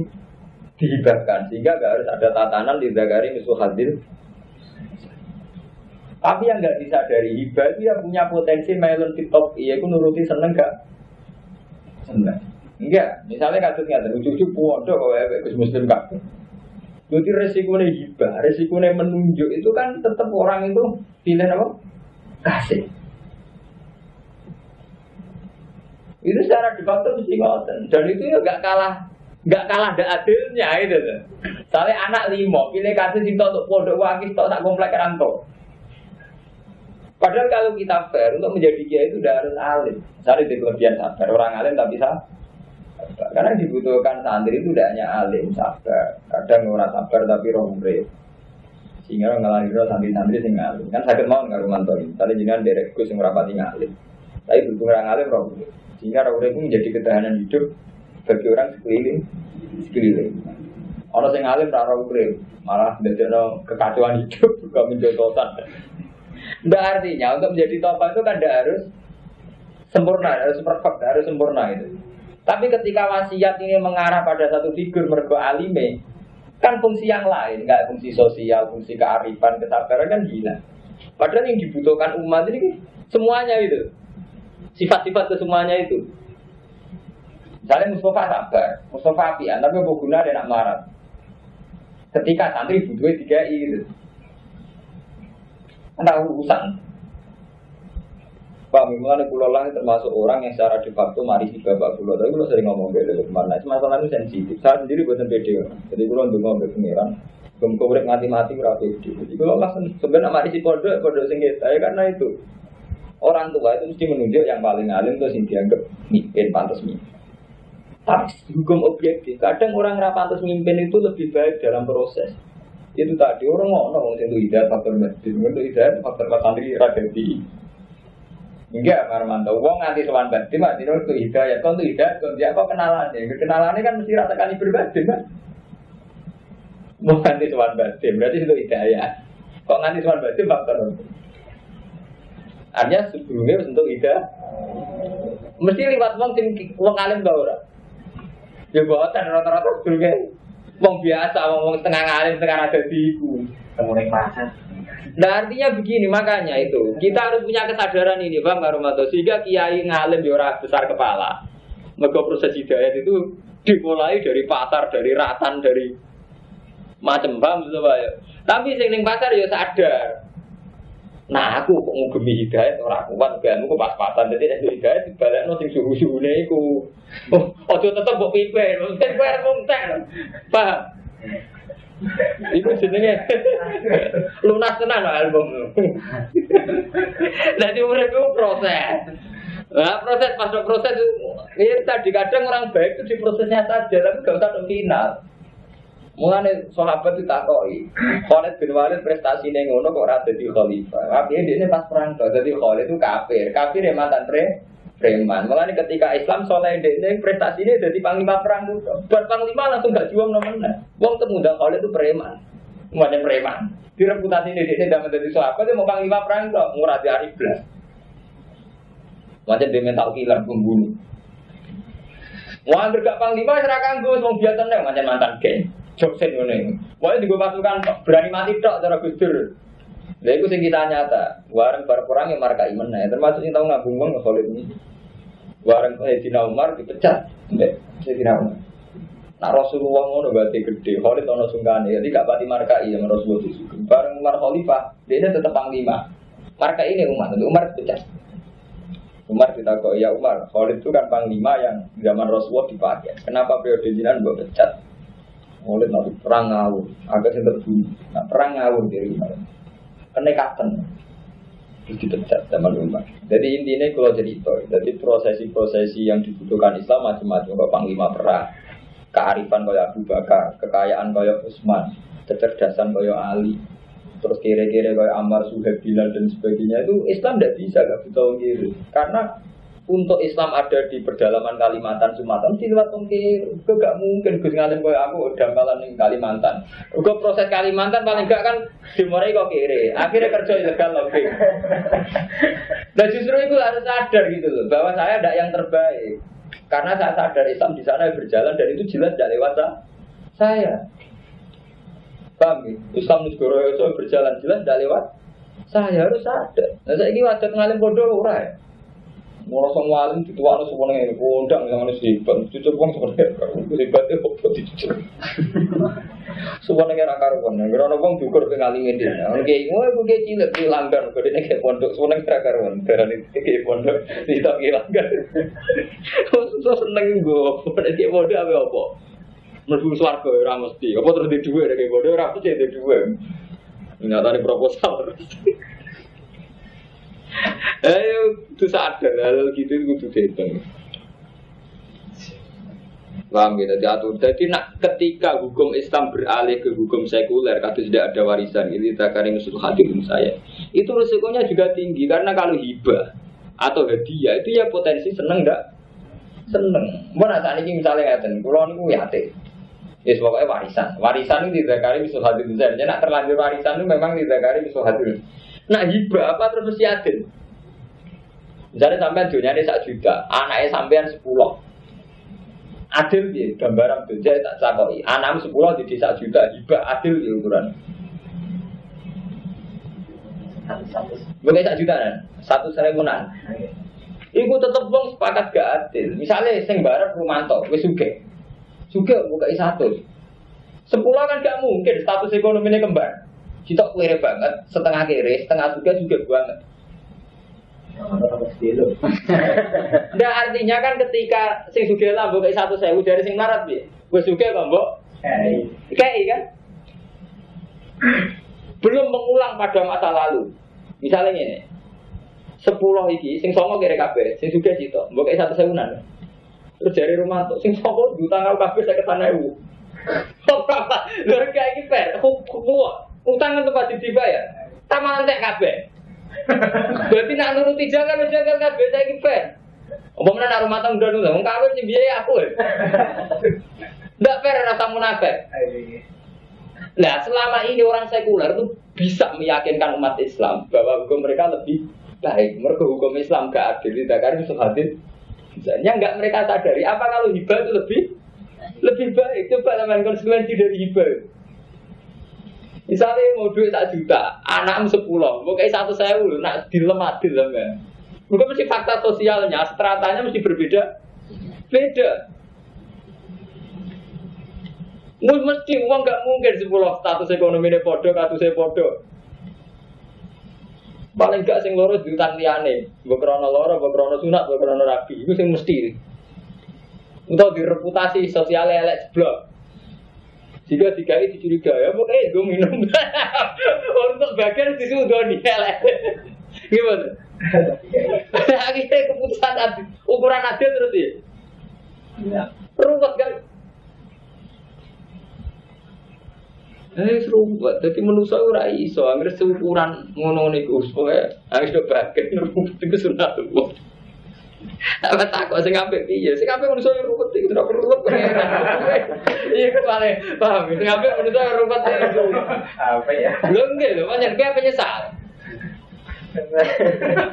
dihibahkan. Sehingga gak harus ada tatanan di Zagari musuh hadir tapi yang nggak disadari hibah itu yang punya potensi melon tiktok iya aku nuruti seneng gak? Seneng. Enggak, misalnya kasus nggak lucu-lucu podo kalau Muslim gak. Jadi resikonya hibah, resikonya menunjuk itu kan tetap orang itu pilih apa? Kasih. Itu secara debat mesti ngoten. Dan itu ya gak kalah nggak kalah ada adilnya itu. Soalnya anak limo pilih kasih sih untuk pondok tak tak komplek rantau. Padahal kalau kita fair untuk menjadi kiai itu udah harus alim. Misalnya di kelebihan sabar orang alim tapi sabar. Karena dibutuhkan santri itu tidak hanya alim sabar. Kadang orang sabar tapi romre. Sehingga ngelahirin santri-santri sing alim. Kan sakit mau nggak rumanto. Misalnya jangan derek gus yang rapati ngalim. Tapi butuh orang alim romre. Sehingga romre itu menjadi ketahanan hidup bagi orang sekeliling. Sekeliling. Orang sing alim ra ora urip, malah ndadekno kekacauan hidup, <laughs> juga menjototan. Nggak artinya untuk menjadi tokoh itu kan tidak harus sempurna, harus perfect, harus sempurna itu. Tapi ketika wasiat ini mengarah pada satu figur mergo alime, kan fungsi yang lain, nggak fungsi sosial, fungsi kearifan, kesabaran kan gila. Padahal yang dibutuhkan umat ini semuanya itu, sifat-sifat kesemuanya itu. Misalnya Mustafa sabar, Mustafa apian, tapi guna dan nak marah. Ketika santri butuhnya tiga itu, ada urusan. Pak Mimulan Pulau Lang termasuk orang yang secara de facto mari si bapak pulau. Tapi kalau sering ngomong gitu ke mana? Masalah itu sensitif. Saya sendiri buatan pede. Jadi kalau untuk ngomong pengiran, belum kau mati-mati berapa itu. Jadi kalau langsung sebenarnya mari si pondok pondok singgit saya karena itu orang tua itu mesti menunjuk yang paling alim itu sing dianggap mimpin pantas mimpin. Tapi hukum objektif, kadang orang rapantas mimpin itu lebih baik dalam proses. Itu tadi orang ngomong itu hidayat faktor masjid, itu hidayat faktor santri radati. Enggak, Marmanto. Wong nganti sowan batin, mati itu hidayah. Kau tuh hidayah, kau dia apa kenalannya? Kenalannya kan mesti rata kali berbatin kan? Mau nganti sowan batin, berarti itu hidayah. Kok nganti sowan batin faktor Artinya sebelumnya untuk hidayah. Mesti lewat wong sing wong alim tau ora? Ya boten rata-rata sebelumnya wong biasa, wong setengah alim, setengah ada di pasar. Nah artinya begini makanya itu kita harus punya kesadaran ini bang Karumato sehingga kiai ngalim di orang besar kepala. Mereka proses hidayat itu dimulai dari pasar, dari ratan, dari macam bang gitu ya. Tapi sing pasar ya sadar. Nah aku kok ngugemi hidayat orang kuat gak aku pas-pasan jadi ada hidayat dibalik no sing suhu-suhune iku. Oh, ojo tetep mbok pipe, mungkin kowe arep Paham? Iku jenenge <laughs> lunas tenan album. Jadi mereka proses. Nah, proses masuk proses itu ya tadi kadang orang baik itu di prosesnya saja tapi gak usah final. Mulane sahabat itu takoi. Khalid bin Walid prestasi ngono kok ora dadi khalifah. Tapi dia pas perang jadi Khalid itu kafir. Kafir ya mantan pre preman. Mulane ketika Islam soleh ini prestasi ini jadi panglima perang itu. Buat panglima langsung gak juang namanya. Wong temuda Khalid itu preman. Mulane preman. Di reputasi ini tidak menjadi sahabat mau panglima perang itu murah di iblis. Macam dia mental killer pembunuh. Wah, gak panglima serahkan gue, mau biasa nih macam mantan geng. Joksen ini. Wah, juga pasukan berani mati tok cara gusdur. Lha iku sing kita nyata, wareng bar perang yang marka iman ya, termasuk sing tau ngabung wong Khalid ini. Wareng Sayyidina Umar dipecat, mbek Sayyidina Umar. Nah Rasulullah ngono berarti gede, Khalid ono sungkane, jadi gak pati marka iya Rasulullah itu. Bareng Umar Khalifah, dia tetap panglima. Marka ini Umar, Umar dipecat. Umar kita kok ya Umar, Khalid itu kan panglima yang zaman Rasulullah dipakai. Kenapa periode jinan gue pecat? Khalid nanti perang ngawur, agak sing terbunuh. Nah perang ngawur dari Umar kenekatan terus dipecat zaman Umar. Jadi intinya kalau jadi itu, jadi prosesi-prosesi yang dibutuhkan Islam macam-macam, kalau panglima perang, kearifan kayak Abu Bakar, kekayaan kayak Utsman, kecerdasan kayak Ali, terus kira-kira kayak Ammar, Suhaib, Bilal dan sebagainya itu Islam tidak bisa gak bisa kiri karena untuk Islam ada di pedalaman Kalimantan Sumatera mesti lewat tongkir. Gue gak mungkin gue ngalim kayak aku udah malam nih Kalimantan. Gue proses Kalimantan paling gak kan dimulai kok kiri. Akhirnya kerja ilegal lagi dan justru itu harus sadar gitu loh bahwa saya ada yang terbaik. Karena saya sadar Islam di sana berjalan dan itu jelas tidak lewat saya. Paham ya? Islam itu berjalan jelas tidak lewat. Saya harus sadar. Nah saya ini wajib ngalim bodoh ora Mau semua alim itu warna semua ini kondang yang harus hebat. Cucuk uang sebenarnya itu hebatnya kok dicucuk. Semua negara karuan. Karena uang juga udah ngalimin dia. Oke, mau aku kayak cilik di langgar. Kau dia kayak pondok. Semua negara karuan. Karena itu kayak pondok di tak kayak langgar. So seneng gue. Kayak pondok apa apa. Merbu suarga ya mesti. Apa terus di dua kayak pondok. Apa sih di dua. Ternyata ini proposal. Ayo, <laughs> itu sadar hal gitu itu kudu dihitung. Paham gitu, diatur. Jadi nak ketika hukum Islam beralih ke hukum sekuler, kata tidak ada warisan, ini takarin usul hadirin saya. Itu resikonya juga tinggi karena kalau hibah atau hadiah itu ya potensi seneng enggak? Seneng. Mana saat ini misalnya ngeten, kalau niku yatim. Ya pokoknya warisan. Warisan itu tidak bisa hadir bisa. Jadi nak terlanjur warisan itu memang tidak kali bisa hadir. Nah hibah apa terus mesti adil. Misalnya sampean dunia ini sak juta, anaknya sampean sepuluh. Adil ya, gambaran dunia tak cakoi. Anak sepuluh di desa juta, hibah adil ya ukuran. Bukan sak juta kan? Satu seribuan. Iku tetep wong sepakat gak adil. Misalnya sing bareng Rumanto, wis sugih. Sugih buka satu. Sepuluh kan gak mungkin status ekonominya kembar. Kita kere banget, setengah kere, setengah juga juga banget. Nah artinya kan ketika sing sugih lah buka satu sewu dari sing marat ya, gue sugih kok mbok. Kayak kan? Belum mengulang pada masa lalu. Misalnya ini, sepuluh iki sing songo kira kabeh sing sugih cito mbok satu sewunan terus dari rumah tuh sing songo utang aku kabeh saya ke sana ibu <laughs> lho kayak iki per utang kan tempat dibayar taman entek kabeh berarti nak nuruti jalan jalan kabeh saya apa mana nak rumah tangga dulu wong kawin sing biaya aku ndak fair rasa munafik Nah, selama ini orang sekuler itu bisa meyakinkan umat Islam bahwa hukum mereka lebih baik. Mereka hukum Islam gak adil, tidak bisa hadir. Misalnya nggak mereka sadari, apa kalau hibah itu lebih lebih baik? Coba teman konsekuensi dari hibah. Misalnya mau duit satu juta, anak sepuluh, kayak satu sewu, nak dilem adil kan? Mungkin mesti fakta sosialnya, stratanya mesti berbeda, beda. Mesti uang nggak mungkin sepuluh status ekonomi ini podo, saya podo. Paling gak sing loro diutang liyane, mbok krana loro, mbok krana sunat, mbok krana rabi. Iku sing mesti. Untuk di reputasi sosial elek jeblok. Jika digawe dicurigai, ya pokoknya gue minum. <laughs> Untuk bagian disudoni elek. Gimana? <laughs> Akhirnya keputusan adil, ukuran adil terus ya. Ruwet kan? Eh seru buat, jadi manusia ora iso, angger seukuran ngono niku supaya harus bagian iku sunat Apa tak kok sing apik piye? Sing apik manusia yo ruwet iki ora perlu ruwet. Iya kepale, paham? Sing apik manusia ruwet iki. Apa ya? Lho nggih lho, pancen kayak penyesal.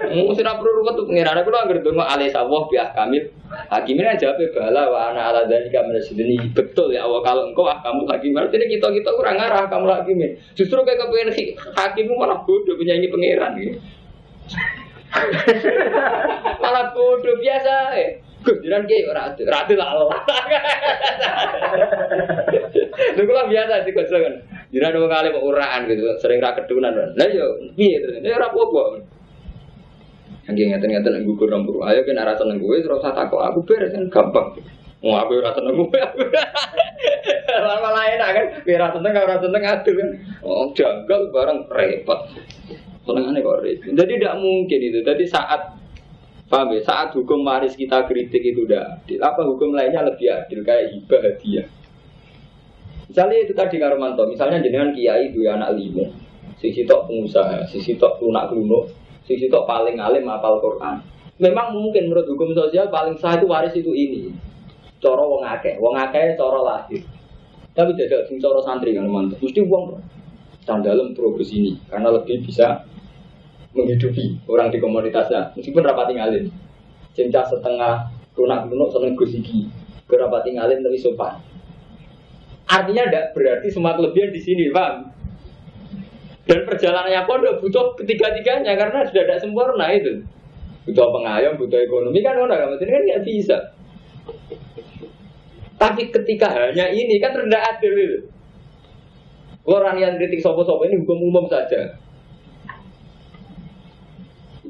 Mau sih perlu ruwet tuh pengiran aku anggar dong alih sawah biak kami hakimin aja apa bala wa ana ala dari kami ini betul ya awal kalau engkau ah kamu hakim jadi kita kita kurang arah kamu hakimin justru kayak kepengen hakimmu malah bodoh penyanyi pengiran gitu malah bodoh biasa eh Gus jiran ki ora ratu lah Allah. Kula biasa sih kan. Jiran wong kali kok uraan gitu, sering ra kedunan. Lah yo piye terus? Ya ora apa-apa. Yang ngeten-ngeten nang gugur nomor. Ayo kena ra seneng kowe ora usah takok aku beres kan gampang. Mau aku ora seneng kowe. Lama lain kan, ora seneng ora seneng kan. Oh, janggal barang repot. Senengane kok repot. Jadi tidak mungkin itu. Jadi saat Paham ya? Saat hukum waris kita kritik itu udah adil. Apa hukum lainnya lebih adil kayak hibah hadiah? Misalnya itu tadi Karomanto, misalnya jenengan kiai ya anak lima, sisi tok pengusaha, sisi tok lunak lunak, sisi tok paling alim apal Quran. Memang mungkin menurut hukum sosial paling sah itu waris itu ini. Coro wong akeh, wong akeh coro lahir. Tapi tidak sing coro santri kan mantap. Mesti uang sandalem progres ini karena lebih bisa menghidupi orang di komunitasnya. Meskipun rapat tinggalin cinta setengah lunak lunak seneng gusiki rapat tinggalin lebih sopan artinya tidak berarti semua kelebihan di sini bang. Dan perjalanannya pun butuh ketiga-tiganya karena sudah tidak sempurna itu. Butuh pengayom butuh ekonomi kan orang kan kan nggak bisa. Tapi ketika hanya ini kan rendah adil itu. Orang yang kritik sopo-sopo ini hukum umum saja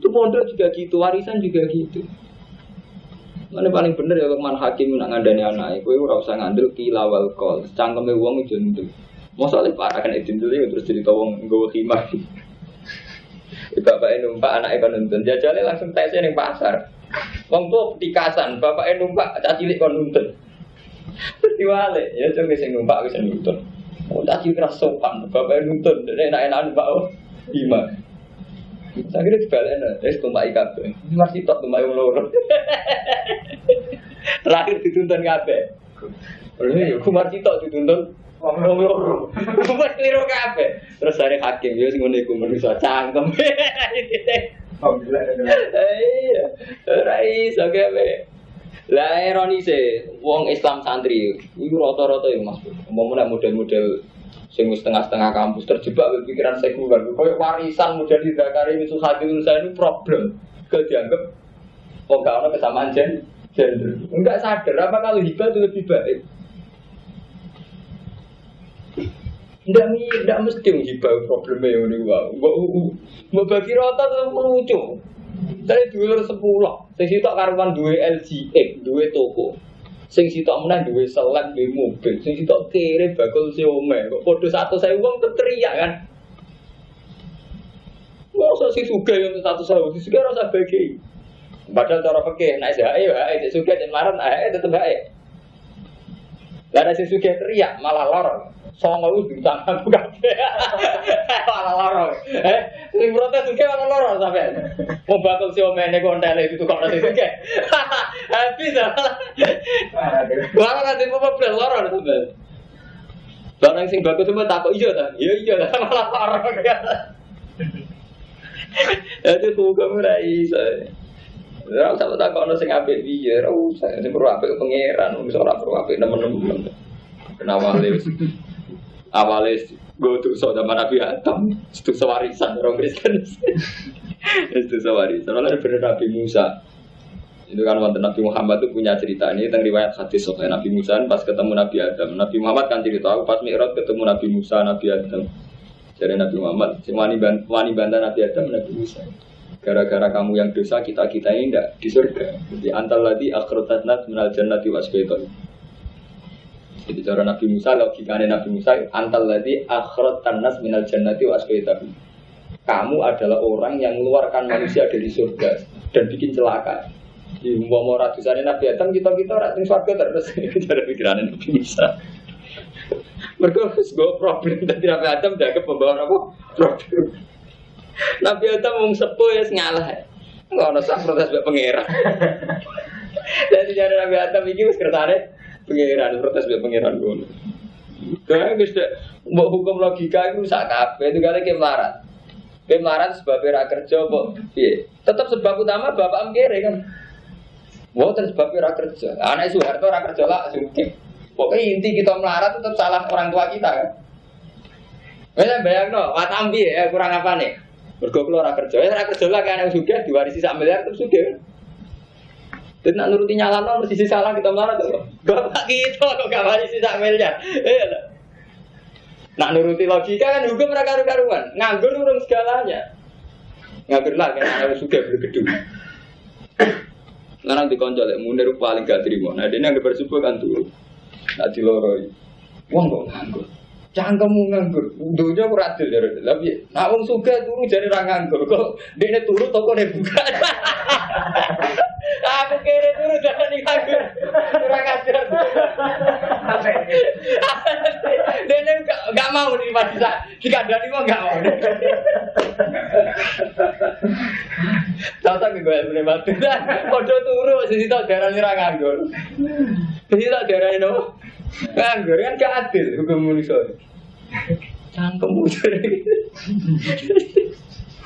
itu pondok juga gitu, warisan juga gitu. Mana paling bener ya man hakim nak ngandani anak, kowe ora usah ngandel kila wal kol. Cangkeme wong itu ndu. Mosok le parah kan itu dulu terus cerita wong nggawa khimar. <laughs> Bapak numpak anak kon nuntun, jajale langsung tesnya ning pasar. Wong tuh dikasan, bapak numpak caci cilik kon nuntun. Diwale, ya coba sing numpak wis nuntun. Oh, caci cilik sopan, bapak nuntun, enak-enak numpak oh. Gimana? Saya kira dibalik es tumpai kabe. Masih tak tumpai loro. <laughs> Terakhir dituntun kabe. Lha Kumar Cito dituntun wong loro. <laughs> Kumar keliru kabeh. Terus dari hakim ya sing ngene iku manusa cangkem. <laughs> Alhamdulillah. Iya, ora iso gawe. Lah ironise wong Islam santri iku rata-rata ya Mas. Umpama model-model sing setengah-setengah kampus terjebak berpikiran sekuler. Kayak warisan model di Dakar ini susah saya ini problem. Ke dianggap oh gak ada kesamaan gen gender. Enggak sadar apa kalau hibah itu lebih baik. Enggak enggak mesti hibah problemnya yang ini wah. Mbak bagi rata itu lucu. Saya dua sepuluh, saya sitok karuan dua LGX, dua toko. Sing sitok menang dua selek dua mobil, sing sitok kiri bakul si ome. Kok podo satu saya uang teriak kan? Usah si suga yang satu saya, si suga rasa bagi. Padahal cara fikih, naik ayo, ayo, si suga jemaran, ayo tetep ayo. Lah si suga teriak malah lorong songo itu bintang aku kabeh. <laughs> Malah loro. Eh, sing protes suke malah loro sampe. Mau bakal si omene kontele itu kok ora suke. <laughs> Habis Wah, nanti mau beli loro sampe. Barang sing bagus semua takut iya ta? Iya iya lah <laughs> malah loro. Itu semoga ora iso. Ya, sama tak kono sing apik piye, ora usah. Sing perlu apik pangeran, wis ora perlu apik nemen-nemen. Kenapa awalnya gue tuh sama Nabi Adam itu sewarisan orang Kristen <laughs> itu sewarisan soalnya bener Nabi Musa itu kan waktu Nabi Muhammad tuh punya cerita ini tentang riwayat hadis soal Nabi Musa. Pas ketemu Nabi Adam Nabi Muhammad kan cerita aku pas Mi'raj ketemu Nabi Musa Nabi Adam. Jadi Nabi Muhammad semua wani bantah Nabi Adam Nabi Musa. Gara-gara kamu yang dosa kita kita ini tidak di surga. Jadi antal lagi akhrotatnat menal jannati wasbaiton jadi cara Nabi Musa, logikanya Nabi Musa, antal lagi akhirat tanas minal jannati wa asbaitahu. Kamu adalah orang yang mengeluarkan manusia dari surga dan bikin celaka. Di mau ratusan Nabi Adam <laughs> kita kita ratus surga terus cara pikiran Nabi Musa. Mereka harus gue problem tadi Nabi Adam jaga pembawa apa problem. Nabi Adam mau sepuh ya ngalah. Enggak ada sah protes buat pangeran. <laughs> Jadi cara Nabi Adam ini sekretariat Pengiran protes biar pengiran gue. Karena bisa mau hukum logika itu sak kafe itu kayak melarat. Kayak melarat sebab era kerja kok. Tetap sebab utama bapak mengkere kan. Mau terus sebab era kerja. Anak Soeharto era kerja lah suki. Pokoknya inti kita melarat tetap salah orang tua kita kan. Bisa bayang no, watambi ya kurang apa nih? Bergokul orang kerja, ya orang kerja lah kan yang suka diwarisi sak miliar terus suka. Dan nak nuruti nyala nol sisi salah kita marah tuh. Bapak kita kok gak mari sisa miliar. Iya Nak nuruti logika kan hukum mereka karuan. Nganggur urung segalanya. Nganggur lah kan harus juga bergedung. Sekarang dikonjol ya, munir paling gak terima. Nah dia yang bersyukur kan tuh. Nah diloroi. Wong kok nganggur. Cangkemmu nganggur, dunia aku radil ya Tapi, nak wong suka turu jadi ra nganggur. Kok dia turu toko dia buka. <laughs> Aku kira turu jadi nganggur. Kurang ajar. Dia nggak mau nih pas bisa dikandani mau nggak mau. Tahu-tahu gue boleh batu. Kode turu sisi tau darah ra nganggur. Sisi tau darah no. Nganggur kan gak adil hukum manusia. Cangkem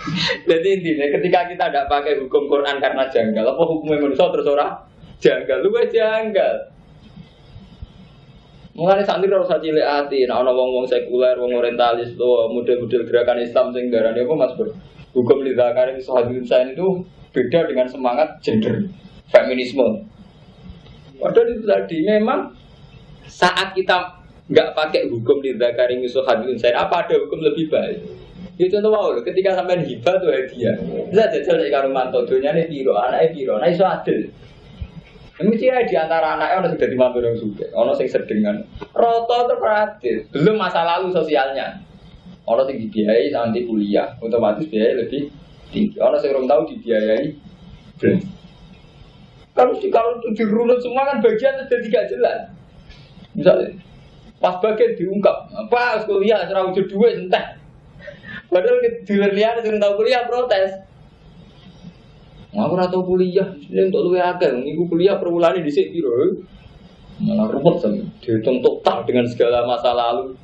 <laughs> Jadi intinya ketika kita tidak pakai hukum Quran karena janggal, apa hukumnya manusia terus orang janggal, lu janggal. Mengenai santri harus cilik hati, nah orang wong wong sekuler, wong orientalis, tuh model-model gerakan Islam sing darani apa mas bro? Hukum lidakar ini saya itu beda dengan semangat gender feminisme. Padahal itu tadi memang saat kita nggak pakai hukum di zakari musuh hadun saya apa ada hukum lebih baik itu contoh mau ketika sampai hibah tuh hadiah. Bisa jajal dari karo mantu ini piro anaknya piro nah iso adil. Mesti ya di antara anaknya orang sudah dimampu yang suka, orang sing sedengan, roto terperadil, belum masa lalu sosialnya, orang yang dibiayai nanti kuliah, otomatis biaya lebih tinggi, orang yang belum tahu dibiayai, belum. Kalau kalau dirunut semua kan bagian sudah tidak jelas. Misalnya, pas bagian diungkap, apa kuliah serah wujud dua entah. Padahal di liar sudah tahu kuliah protes. Aku ora tau kuliah, ini untuk luwe akeh, minggu kuliah per bulan di sik piro. Malah ruwet sama. Dihitung total dengan segala masa lalu.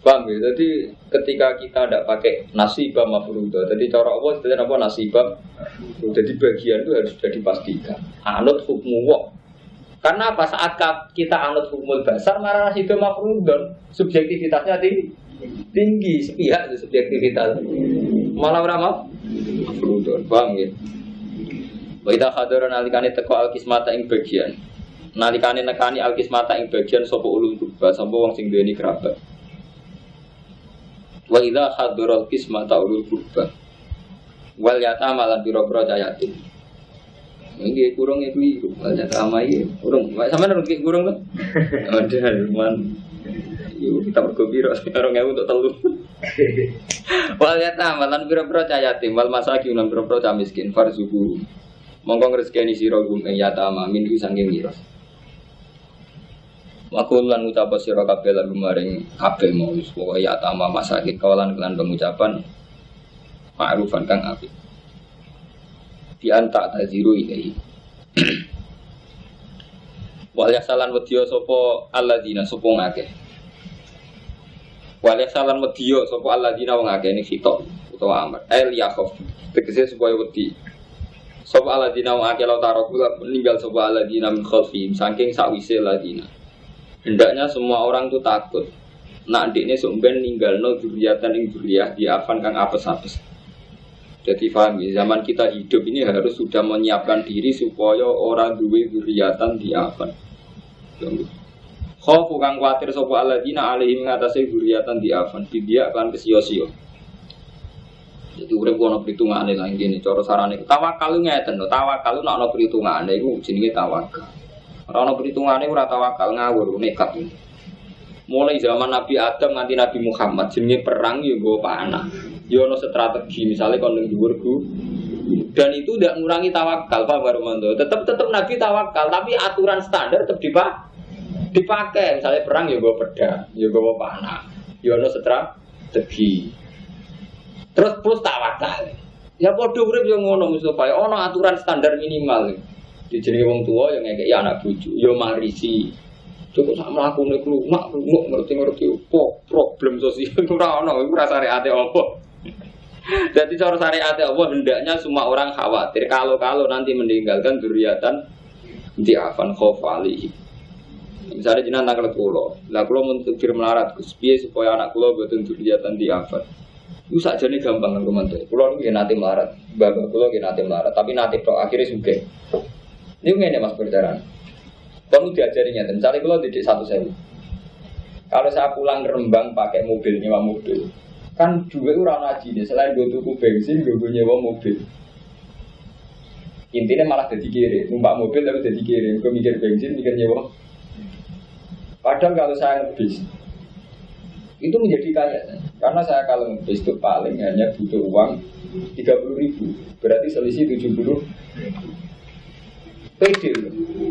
Paham ya? Jadi ketika kita tidak pakai nasibah mafrudo, jadi cara Allah itu apa nasibah? Jadi bagian itu harus sudah dipastikan. Anut hukmu wong. Karena apa saat kita anut hukum dasar marah nasibah mafrudon subjektivitasnya tinggi, tinggi sepihak itu subjektivitas. Malah berapa? Mafrudon, paham ya? Wa idza hadara nalikane teko alkismata ing bagian. Nalikane nekani alkismata ing bagian sapa ulul kurba, sapa wong sing duweni kerabat. Wa idza hadara alkismata ulul kurba. Wal yatama lan pira-pira yatim. Ini kurang itu itu, wal yatama iki kurang. Sampeyan nurut kurang tuh? <laughs> Ada man. Yuk kita bergembira <laughs> sekarang ya untuk telu. <laughs> Wal yatama lan pira-pira yatim, wal masakin lan pira-pira miskin farzuku mongko ngrezekeni sira gum ing yatama min sanging miras. Wakul lan ucap sira kabeh lan maring kabeh mau pokoke yatama masakin kawalan kelan pengucapan ma'rufan kang apik. Di anta taziru ilahi <clears throat> Wal yasalan wedya sapa alladzina sapa ngakeh Wal yasalan wedya sapa alladzina wong akeh ini fitok utawa amr el yakhaf tegese supaya wedi Sopo aladina wa akil taroku meninggal sopo aladina min khalfihim saking sakwise aladina. Hendaknya semua orang tuh takut. Nak ini sumben ninggal no duriatan ing duriyah di afan kang apes-apes. Jadi paham ya, zaman kita hidup ini harus sudah menyiapkan diri supaya orang duwe duriatan di afan. Khofu kang kuatir alaihim ngatasi duriatan di afan. Dia akan kesio-sio. Jadi urip ono perhitungane lah ngene cara sarane. Tawakal ngeten lho, tawakal nek ono perhitungane iku jenenge tawakal. Ora ono perhitungane ora tawakal ngawur nekat. Mulai zaman Nabi Adam nganti Nabi Muhammad jenenge perang ya nggo panah. Ya ono strategi misalnya kon ning dhuwur dan itu tidak mengurangi tawakal Pak Barumanto. Tetap tetap Nabi tawakal, tapi aturan standar tetap dipak dipakai. Misalnya perang ya gue pedang, ya gue panah, ya ono strategi. Terus plus tawakal. Ya podo urip yo ngono Mustafa. Ya ono aturan standar minimal. Di jenenge wong tua yang ngekek ya anak bojo, yo marisi. Cukup sak mlakune klumak, klumak ngerti-ngerti opo problem sosial ora ono, iku ora syariate opo. Jadi cara syariat Allah hendaknya semua orang khawatir kalau-kalau nanti meninggalkan duriatan di afan khofali. Misalnya jenengan tanggal pulau, lah pulau untuk melarat, kuspiye supaya anak pulau betul duriatan di afan. Itu saja nih gampang kan komentar. Pulau itu nanti melarat, bapak pulau nanti melarat, tapi nanti pro akhirnya suka. Ini nggak mas perjalanan. Kamu diajarinya, misalnya kalau di satu sewu. Kalau saya pulang ke Rembang pakai mobil, nyewa mobil, kan dua orang ngaji nih. Selain gue tuku bensin, gue nyewa mobil. Intinya malah jadi kiri, numpak mobil tapi jadi kiri. Gue mikir bensin, mikir nyewa. Padahal kalau saya ngebis, itu menjadi kaya. Karena saya kalau ngebis itu paling hanya butuh uang 30 ribu, berarti selisih 70 PD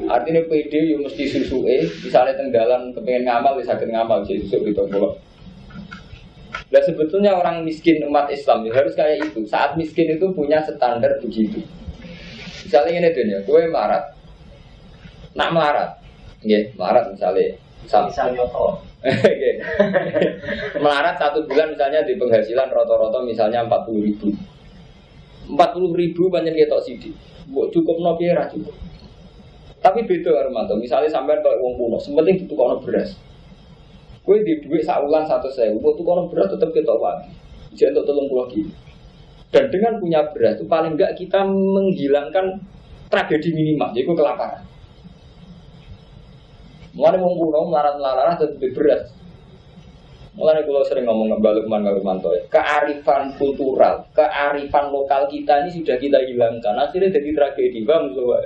Artinya PD yang mesti susu E, misalnya tenggalan kepengen ngamal, bisa sakit ngamal, jadi susu gitu kalau. Nah sebetulnya orang miskin umat Islam ya harus kayak itu. Saat miskin itu punya standar begitu. Misalnya ini dunia, gue melarat, nak melarat, ya melarat misalnya, misalnya <laughs> Melarat satu bulan misalnya di penghasilan rata-rata misalnya 40 ribu. 40 ribu banyak ketok sidi Buat cukup no biara cukup. Tapi beda Armanto Misalnya sampai kalau uang kuno Sementing itu kono beras. Gue di duit saulan satu Buat tuh kono beras tetap ketok lagi Jadi untuk tolong pulau gitu Dan dengan punya beras itu paling enggak kita menghilangkan tragedi minimal Jadi kelaparan Mulai mau kuno melarat-melarat jadi beras. Mulai kalau sering ngomong balik man Manto ya, kearifan kultural, kearifan lokal kita ini sudah kita hilangkan. Akhirnya jadi tragedi bang, coba.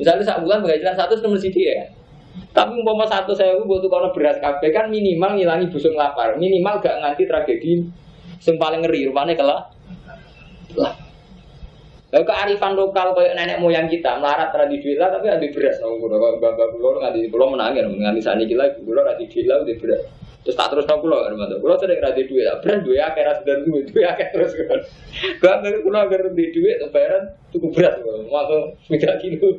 Misalnya saat bulan penghasilan satu nomor sidi ya. Tapi umpama satu saya butuh kalau beras kafe kan minimal ngilangi busung lapar, minimal gak nganti tragedi. Yang paling ngeri rupanya kelah. Lah, Lalu kearifan lokal kayak nenek moyang kita melarat tradisi lah tapi ada beras. Oh, kulo kalau bapak kulo nganti kulo menangin nganti saat ini lagi kulo di duit lah udah beras. Terus tak terus kulo kan mantu. Kulo sering radhi duit. Beras duit akhirnya sudah duit duit akhir terus kan. Gak ngerti kulo agar di duit lebaran cukup beras. Masuk sembilan kilo.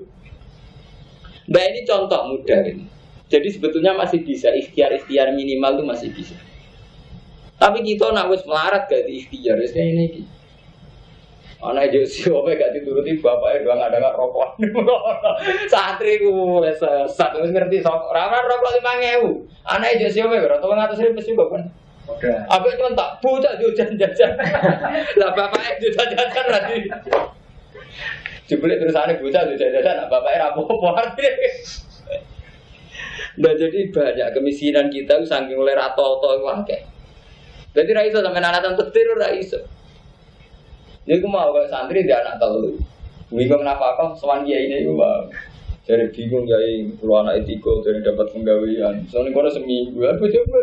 Nah ini contoh mudah ini. Jadi sebetulnya masih bisa ikhtiar-ikhtiar minimal itu masih bisa. Tapi kita nak wis melarat gak di ikhtiar, ini. iki. Anak aja si Ope gak dituruti bapak itu nggak ada nggak rokok. <laughs> Santri ku wis sesat wis ngerti sok. Rara rokok lima ngewu. Anak aja si Ope berarti ngatus ribu juga kan. Udah. Apa itu tak buta jajan <laughs> jajan. Lah bapaknya jajan jajan lagi. <laughs> Jebule terusane bocah jajan jajan, nah bapaknya rapopo artinya. Nah jadi banyak kemiskinan kita saking oleh rato-rato itu akeh. Jadi ra iso sampe anak petir ra iso. Jadi aku mau kayak santri dia anak telu. Bingung kenapa kok sowan dia ini gue mau. Jadi bingung ya, kalau anak tiga dari dapat penggawean. Soalnya kono seminggu, aku coba